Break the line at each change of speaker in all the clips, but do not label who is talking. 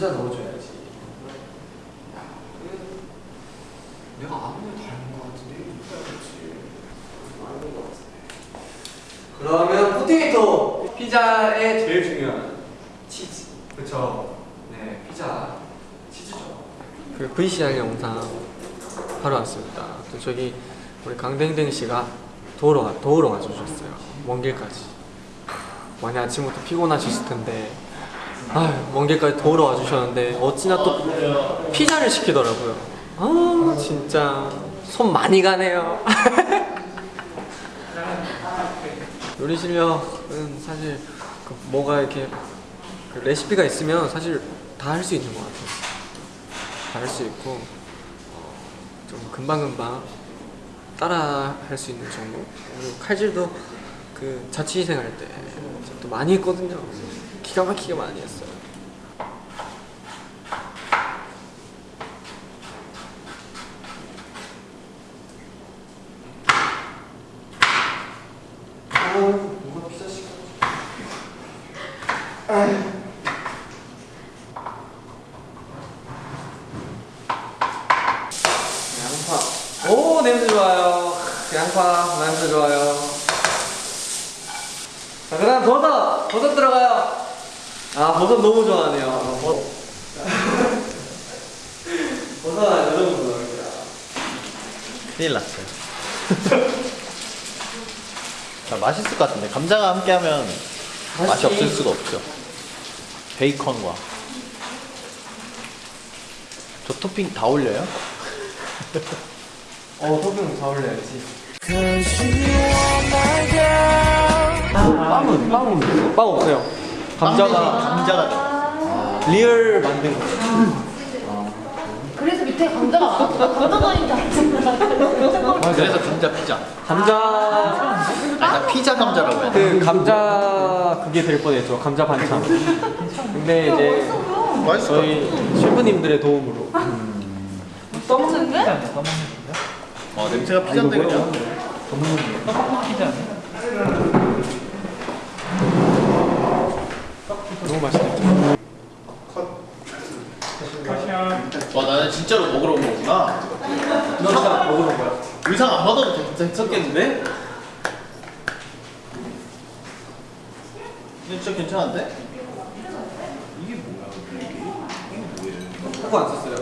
감자 넣어줘야지. 야, 그 내가 아무리 닮은 것 같은데 해야겠지. 아닌 것 같은데. 그러면 포테이토 피자의 제일 중요한 치즈. 그쵸? 네, 피자 치즈죠.
그 VCR 영상 하러 왔습니다. 또 저기 우리 강댕댕 씨가 도우러 와- 도우러 와주셨어요. 먼 길까지. 많이 아침부터 피곤하셨을 텐데 아먼 길까지 도우러 와주셨는데 어찌나 또 피자를 시키더라고요. 아 진짜 손 많이 가네요. 요리 실력은 사실 그 뭐가 이렇게 그 레시피가 있으면 사실 다 할 수 있는 것 같아요. 다 할 수 있고 어, 좀 금방금방 따라 할 수 있는 정도 그리고 칼질도 그 자취생 할때또 많이 했거든요 기가 막히게 많이 했어요
어, 누가 피자 시켜? 양파. 오 냄새 좋아요. 양파 냄새 좋아요. 자 그 다음 버섯. 버섯 들어가요. 아 버섯 너무 좋아하네요. 아, 버... 버섯 이 정도 넣을게요.
큰일 났어요. 자, 맛있을 것 같은데 감자가 함께하면 맛이
맛있지.
없을 수가 없죠. 베이컨과 저 토핑 다 올려요?
어 토핑 다 올려야지.
빵은 빵은 빵 없어요 감자가
감자가.
리얼 만든 거
밑에 감자가 많았어. 감자가 아닌지 알았어.
그래서 감자 피자.
감자
나 피자 감자라고 해야 돼.
그 감자 그게 될 뻔했죠 감자 반찬 근데 이제 저희 셰프님들의 도움으로
떠먹는데?
같아. 어, 냄새가 피자인데 그냥.
너무 맛있겠죠
와, 나는 진짜로 먹으러 온 거구나.
너 진짜 먹어본 거야?
의상 안 받아도 괜찮겠는데? 진짜 괜찮은데?
그거 안 썼어요.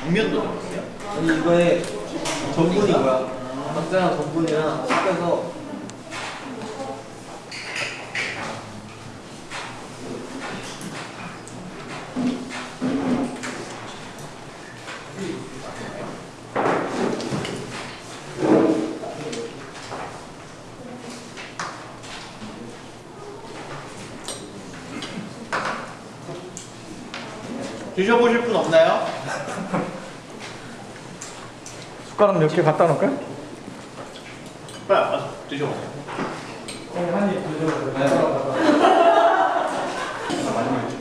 당면도 넣었어요?
아니 이거에 전분이 뭐야? 감자랑 전분이랑 섞여서
드셔보실 분 없나요?
숟가락 몇 개 갖다 놓을까요?
빨리 와서 드셔보세요.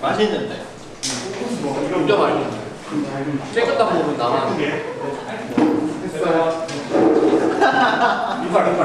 맛있는데.
진짜 맛있네. 쬐끄딱 먹으면 나만. 이빨 이빨.